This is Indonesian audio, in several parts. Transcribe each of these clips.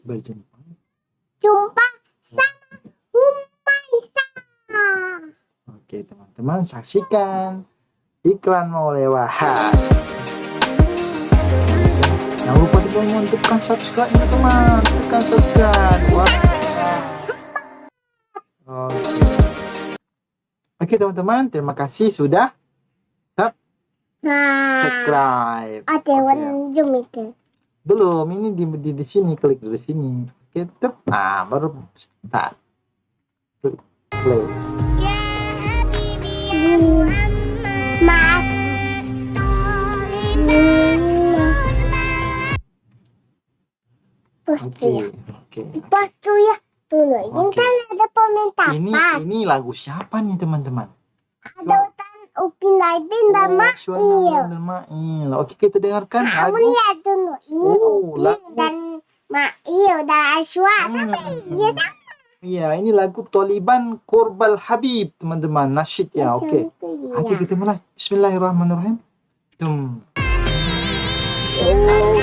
Berjumpa. Jumpa sama Humaisa. Oke teman-teman saksikan iklan mau lewat. Jangan lupa juga untuk tekan subscribe ya teman, tekan subscribe. Wah. Oke. Oke teman-teman, terima kasih sudah Nah, subscribe. ada Oke. warna zoom itu. Belum, ini di, di, di sini klik di sini. Oke, tep. Nah, baru start. Klik play. Postu ya. Postu ya. Tunggu, ini Oke. kan ada. Ini ini lagu siapa nih teman-teman? Ada upin daipin dan Oh, Suara Mail. dan Mail. Oke, kita dengarkan Kamu lagu. lihat dulu. Ini Oh, upin lagu. dan Mail dan Aswa. Hmm. Tapi dia sama. Iya, ini lagu Taliban Kurbal Habib, teman-teman. Nasyid ya, oke. Contoh Oke, ya. kita mulai. Bismillahirrahmanirrahim. Tum. Oh.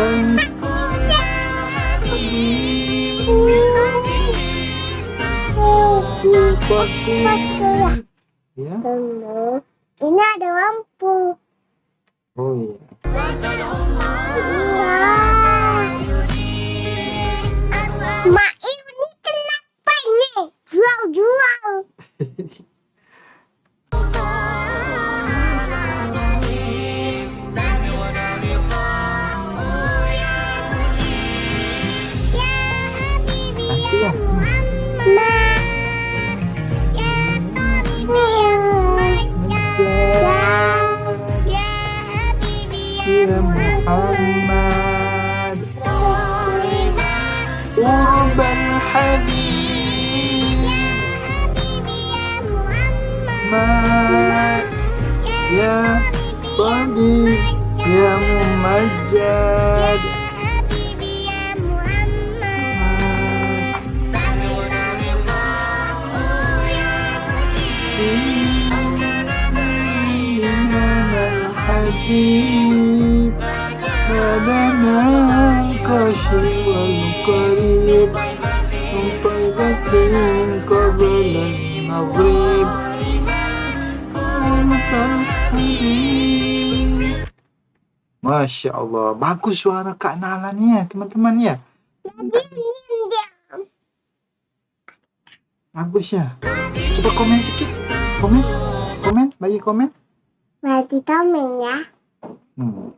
Bang. Ya. Tunggu. Ini ada lampu. Oh iya. Mak ini kenapa ini? Jual-jual. Muhammad Urbal Habib Mat Ya Tabib Ya Mumajjad الحبيب بدنا كاشف والقريب من طيبة قبل المغرب Masya Allah, bagus suara Kak Nala nih ya teman-teman ya. Bagus ya. Coba komen sedikit. Komen, komen, bagi komen. Berarti tomen ya. Hmm.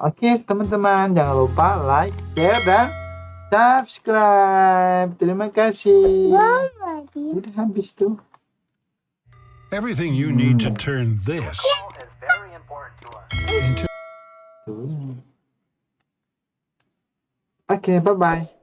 Oke teman-teman Jangan lupa like, share, dan subscribe. Terima kasih. Udah habis tuh. Everything you need to turn this into. Oke bye-bye